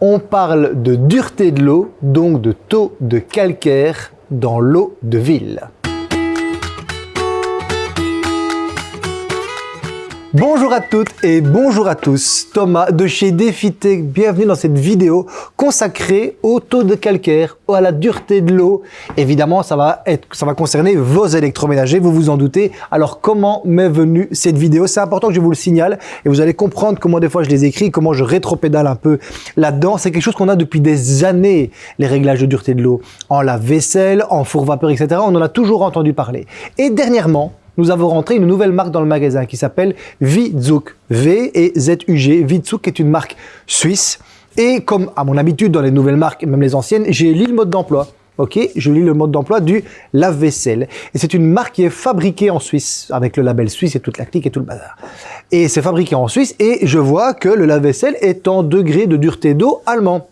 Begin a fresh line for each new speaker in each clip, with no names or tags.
on parle de dureté de l'eau, donc de taux de calcaire dans l'eau de ville. Bonjour à toutes et bonjour à tous, Thomas de chez DefiTech, bienvenue dans cette vidéo consacrée au taux de calcaire, à la dureté de l'eau. Évidemment, ça va, être, ça va concerner vos électroménagers, vous vous en doutez. Alors comment m'est venue cette vidéo? C'est important que je vous le signale et vous allez comprendre comment des fois je les écris, comment je rétropédale un peu là-dedans. C'est quelque chose qu'on a depuis des années, les réglages de dureté de l'eau. En lave-vaisselle, en four vapeur, etc. On en a toujours entendu parler. Et dernièrement, nous avons rentré une nouvelle marque dans le magasin qui s'appelle Vizuk, V et Z-U-G. Vizuk est une marque suisse. Et comme à mon habitude dans les nouvelles marques, même les anciennes, j'ai lu le mode d'emploi. Ok, je lis le mode d'emploi du lave-vaisselle. Et c'est une marque qui est fabriquée en Suisse, avec le label suisse et toute la clique et tout le bazar. Et c'est fabriqué en Suisse et je vois que le lave-vaisselle est en degré de dureté d'eau allemand.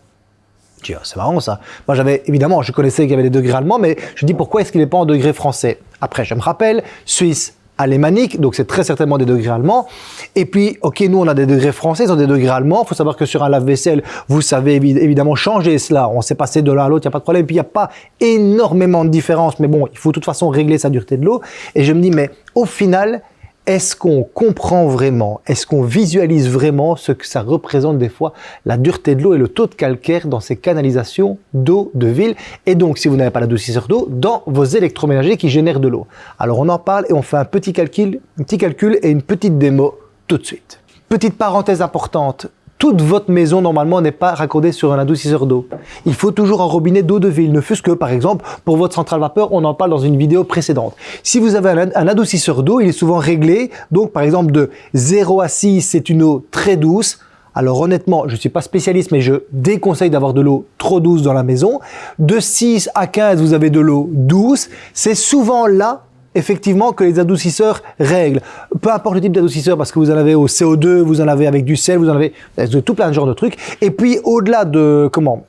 C'est marrant ça. Moi j'avais, évidemment, je connaissais qu'il y avait des degrés allemands, mais je dis pourquoi est-ce qu'il n'est pas en degré français? Après, je me rappelle, Suisse, alémanique, donc c'est très certainement des degrés allemands. Et puis, ok, nous on a des degrés français, ils ont des degrés allemands. Il faut savoir que sur un lave-vaisselle, vous savez évidemment changer cela. On s'est passé de l'un à l'autre, il n'y a pas de problème. Puis il n'y a pas énormément de différence, mais bon, il faut de toute façon régler sa dureté de l'eau. Et je me dis, mais au final, est-ce qu'on comprend vraiment, est-ce qu'on visualise vraiment ce que ça représente des fois, la dureté de l'eau et le taux de calcaire dans ces canalisations d'eau de ville? Et donc si vous n'avez pas l'adoucisseur d'eau, dans vos électroménagers qui génèrent de l'eau. Alors on en parle et on fait un petit calcul, un petit calcul et une petite démo tout de suite. Petite parenthèse importante, toute votre maison, normalement, n'est pas raccordée sur un adoucisseur d'eau. Il faut toujours un robinet d'eau de ville, ne fût-ce que, par exemple, pour votre centrale vapeur, on en parle dans une vidéo précédente. Si vous avez un, adoucisseur d'eau, il est souvent réglé, donc par exemple de 0 à 6, c'est une eau très douce, alors honnêtement, je ne suis pas spécialiste, mais je déconseille d'avoir de l'eau trop douce dans la maison. De 6 à 15, vous avez de l'eau douce. C'est souvent là effectivement que les adoucisseurs règlent. Peu importe le type d'adoucisseur, parce que vous en avez au CO2, vous en avez avec du sel, vous en avez tout plein de genres de trucs. Et puis au-delà de comment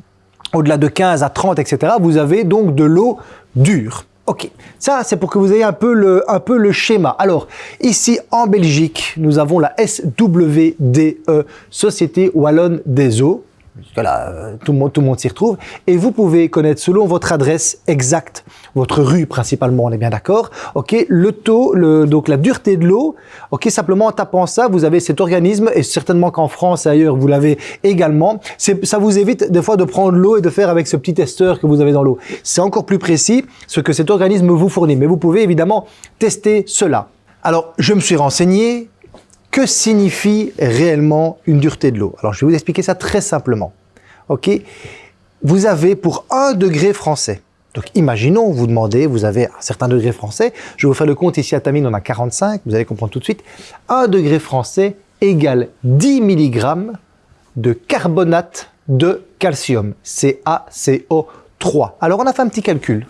Au-delà de 15 à 30, etc., vous avez donc de l'eau dure. Ok, ça c'est pour que vous ayez un peu, le, un peu le schéma. Alors, ici en Belgique, nous avons la SWDE, Société Wallonne des Eaux. Euh, tout le monde, s'y retrouve. Et vous pouvez connaître selon votre adresse exacte, votre rue principalement, on est bien d'accord. Ok, le taux, donc la dureté de l'eau. Ok, simplement en tapant ça, vous avez cet organisme et certainement qu'en France et ailleurs vous l'avez également. Ça vous évite des fois de prendre l'eau et de faire avec ce petit testeur que vous avez dans l'eau. C'est encore plus précis ce que cet organisme vous fournit. Mais vous pouvez évidemment tester cela. Alors, je me suis renseigné, que signifie réellement une dureté de l'eau? Alors, je vais vous expliquer ça très simplement. Ok? Vous avez pour un degré français, donc imaginons, vous demandez, vous avez un certain degré français, je vais vous faire le compte ici à Tamine, on a 45, vous allez comprendre tout de suite, un degré français égale 10 mg de carbonate de calcium, CaCO3. Alors on a fait un petit calcul,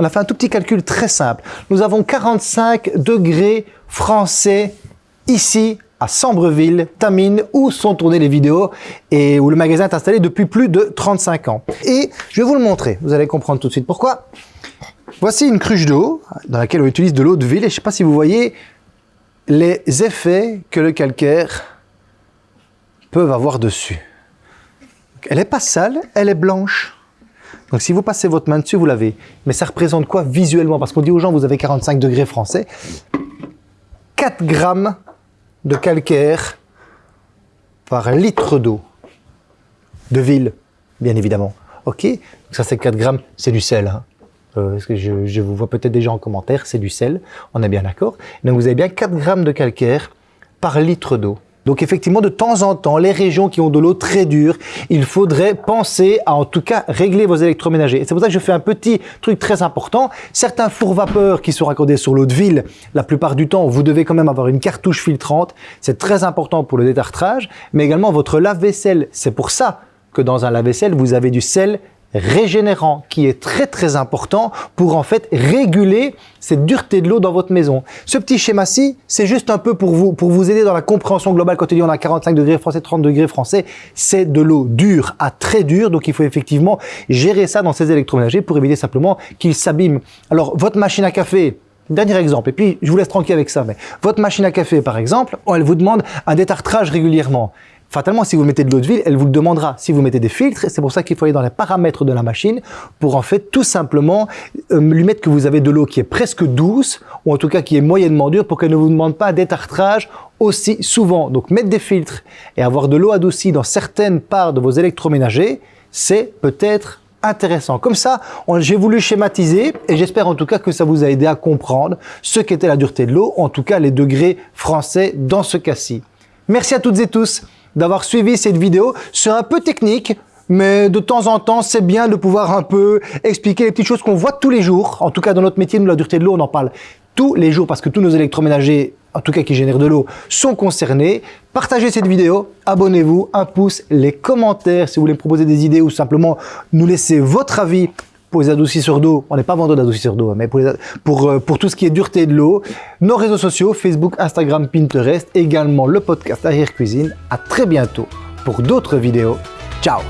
on a fait un tout petit calcul très simple. Nous avons 45 degrés français ici à Sambreville, Tamine, où sont tournées les vidéos et où le magasin est installé depuis plus de 35 ans. Et je vais vous le montrer, vous allez comprendre tout de suite pourquoi. Voici une cruche d'eau dans laquelle on utilise de l'eau de ville et je ne sais pas si vous voyez les effets que le calcaire peut avoir dessus. Elle n'est pas sale, elle est blanche. Donc si vous passez votre main dessus, vous l'avez. Mais ça représente quoi visuellement? Parce qu'on dit aux gens, vous avez 45 degrés français. 4 grammes de calcaire par litre d'eau de ville, bien évidemment. Ok Ça, c'est 4 grammes, c'est du sel. Hein. Euh, je, je, vous vois peut-être déjà en commentaire, c'est du sel, on est bien d'accord. Donc vous avez bien 4 grammes de calcaire par litre d'eau. Donc effectivement, de temps en temps, les régions qui ont de l'eau très dure, il faudrait penser à en tout cas régler vos électroménagers. Et c'est pour ça que je fais un petit truc très important. Certains fours vapeurs qui sont raccordés sur l'eau de ville, la plupart du temps, vous devez quand même avoir une cartouche filtrante. C'est très important pour le détartrage, mais également votre lave-vaisselle. C'est pour ça que dans un lave-vaisselle, vous avez du sel régénérant qui est très très important pour en fait réguler cette dureté de l'eau dans votre maison. Ce petit schéma-ci, c'est juste un peu pour vous, pour vous aider dans la compréhension globale quand on dit on a 45 degrés français, 30 degrés français, c'est de l'eau dure à très dure, donc il faut effectivement gérer ça dans ces électroménagers pour éviter simplement qu'ils s'abîment. Alors votre machine à café, Dernier exemple, et puis je vous laisse tranquille avec ça, mais votre machine à café par exemple, elle vous demande un détartrage régulièrement fatalement, si vous mettez de l'eau de ville, elle vous le demandera. Si vous mettez des filtres, c'est pour ça qu'il faut aller dans les paramètres de la machine pour en fait tout simplement euh, lui mettre que vous avez de l'eau qui est presque douce ou en tout cas qui est moyennement dure pour qu'elle ne vous demande pas d'étartrage aussi souvent. Donc mettre des filtres et avoir de l'eau adoucie dans certaines parts de vos électroménagers, c'est peut-être intéressant. Comme ça, j'ai voulu schématiser et j'espère en tout cas que ça vous a aidé à comprendre ce qu'était la dureté de l'eau, en tout cas les degrés français dans ce cas-ci. Merci à toutes et tous d'avoir suivi cette vidéo. C'est un peu technique, mais de temps en temps, c'est bien de pouvoir un peu expliquer les petites choses qu'on voit tous les jours. En tout cas, dans notre métier, nous, la dureté de l'eau, on en parle tous les jours parce que tous nos électroménagers, en tout cas qui génèrent de l'eau, sont concernés. Partagez cette vidéo, abonnez-vous, un pouce, les commentaires si vous voulez me proposer des idées ou simplement nous laisser votre avis pour les adoucisseurs d'eau. On n'est pas vendeur d'adoucisseurs d'eau, hein, mais euh, pour, tout ce qui est dureté de l'eau. Nos réseaux sociaux, Facebook, Instagram, Pinterest, également le podcast Arrière Cuisine. À très bientôt pour d'autres vidéos. Ciao